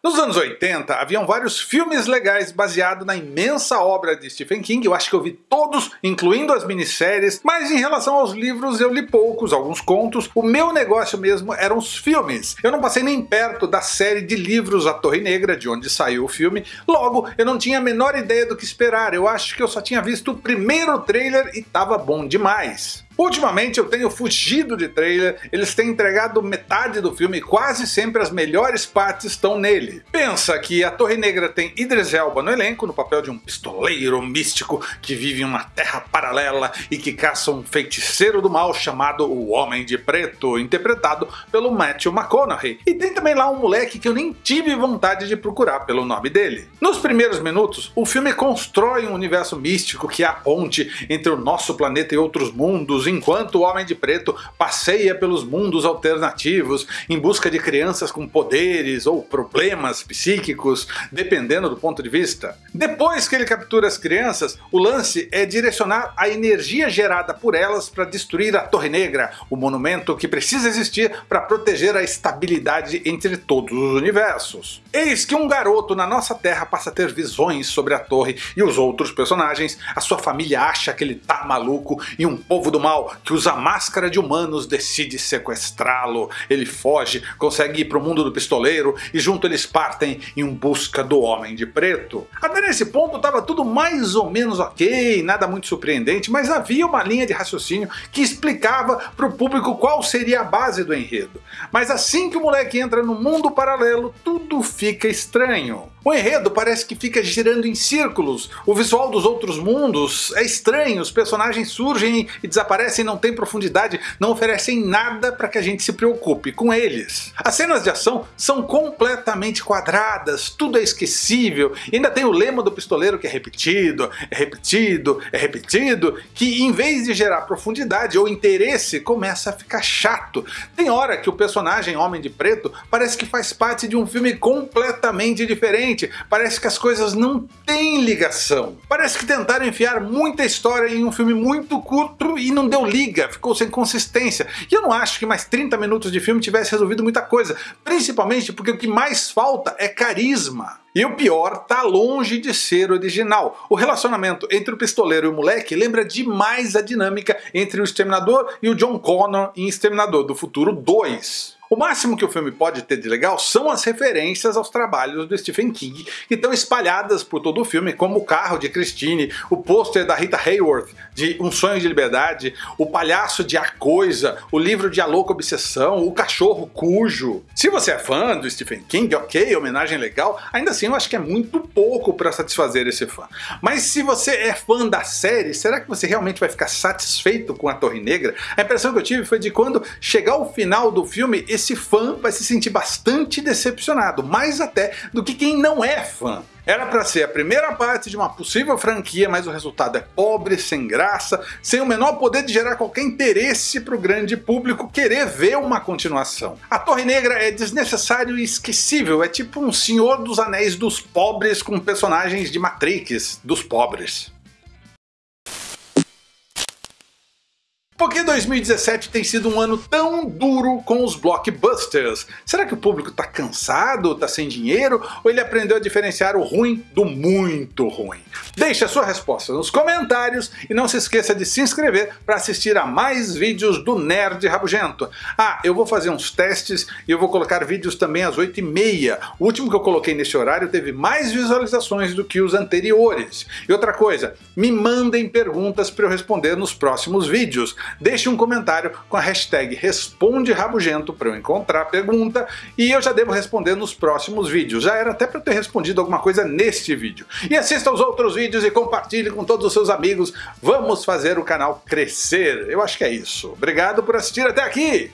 Nos anos 80, haviam vários filmes legais baseados na imensa obra de Stephen King, eu acho que eu vi todos, incluindo as minisséries, mas em relação aos livros eu li poucos, alguns contos, o meu negócio mesmo eram os filmes. Eu não passei nem perto da série de livros A Torre Negra, de onde saiu o filme, logo eu não tinha a menor ideia do que esperar, eu acho que eu só tinha visto o primeiro trailer e tava bom demais. Ultimamente eu tenho fugido de trailer, eles têm entregado metade do filme e quase sempre as melhores partes estão nele. Pensa que a Torre Negra tem Idris Elba no elenco, no papel de um pistoleiro místico que vive em uma terra paralela e que caça um feiticeiro do mal chamado o Homem de Preto, interpretado pelo Matthew McConaughey. E tem também lá um moleque que eu nem tive vontade de procurar pelo nome dele. Nos primeiros minutos, o filme constrói um universo místico que é a ponte entre o nosso planeta e outros mundos, enquanto o Homem de Preto passeia pelos mundos alternativos em busca de crianças com poderes ou problemas psíquicos, dependendo do ponto de vista. Depois que ele captura as crianças, o lance é direcionar a energia gerada por elas para destruir a Torre Negra, o monumento que precisa existir para proteger a estabilidade entre todos os universos. Eis que um garoto na nossa Terra passa a ter visões sobre a torre e os outros personagens, a sua família acha que ele tá maluco e um povo do mal que usa máscara de humanos decide sequestrá-lo. Ele foge, consegue ir para o mundo do pistoleiro e junto eles partem em busca do Homem de Preto. Até nesse ponto estava tudo mais ou menos ok, nada muito surpreendente, mas havia uma linha de raciocínio que explicava para o público qual seria a base do enredo. Mas assim que o moleque entra no mundo paralelo, tudo fica estranho. O enredo parece que fica girando em círculos, o visual dos outros mundos é estranho, os personagens surgem e desaparecem, não tem profundidade, não oferecem nada para que a gente se preocupe com eles. As cenas de ação são completamente quadradas, tudo é esquecível, e ainda tem o lema do pistoleiro que é repetido, é repetido, é repetido, que em vez de gerar profundidade ou interesse, começa a ficar chato. Tem hora que o personagem Homem de Preto parece que faz parte de um filme completamente diferente, parece que as coisas não têm ligação. Parece que tentaram enfiar muita história em um filme muito curto e não deu liga, ficou sem consistência. E eu não acho que mais 30 minutos de filme tivesse resolvido muita coisa, principalmente porque o que mais falta é carisma. E o pior, tá longe de ser original. O relacionamento entre o pistoleiro e o moleque lembra demais a dinâmica entre o Exterminador e o John Connor em Exterminador do Futuro 2. O máximo que o filme pode ter de legal são as referências aos trabalhos do Stephen King, que estão espalhadas por todo o filme, como o carro de Christine, o pôster da Rita Hayworth de Um Sonho de Liberdade, o palhaço de A Coisa, o livro de A Louca Obsessão, o cachorro cujo. Se você é fã do Stephen King, ok, homenagem legal, ainda assim eu acho que é muito pouco para satisfazer esse fã. Mas se você é fã da série, será que você realmente vai ficar satisfeito com a Torre Negra? A impressão que eu tive foi de quando chegar o final do filme, esse fã vai se sentir bastante decepcionado, mais até do que quem não é fã. Era para ser a primeira parte de uma possível franquia, mas o resultado é pobre, sem graça, sem o menor poder de gerar qualquer interesse para o grande público querer ver uma continuação. A Torre Negra é desnecessário e esquecível, é tipo um Senhor dos Anéis dos pobres com personagens de Matrix dos pobres. Porque 2017 tem sido um ano tão duro com os blockbusters? Será que o público tá cansado, tá sem dinheiro, ou ele aprendeu a diferenciar o ruim do muito ruim? Deixe a sua resposta nos comentários e não se esqueça de se inscrever para assistir a mais vídeos do Nerd Rabugento. Ah, eu vou fazer uns testes e eu vou colocar vídeos também às 8h30. O último que eu coloquei nesse horário teve mais visualizações do que os anteriores. E outra coisa, me mandem perguntas para eu responder nos próximos vídeos deixe um comentário com a hashtag Responde Rabugento para eu encontrar a pergunta e eu já devo responder nos próximos vídeos. Já era até para ter respondido alguma coisa neste vídeo. E assista aos outros vídeos e compartilhe com todos os seus amigos. Vamos fazer o canal crescer. Eu acho que é isso. Obrigado por assistir até aqui.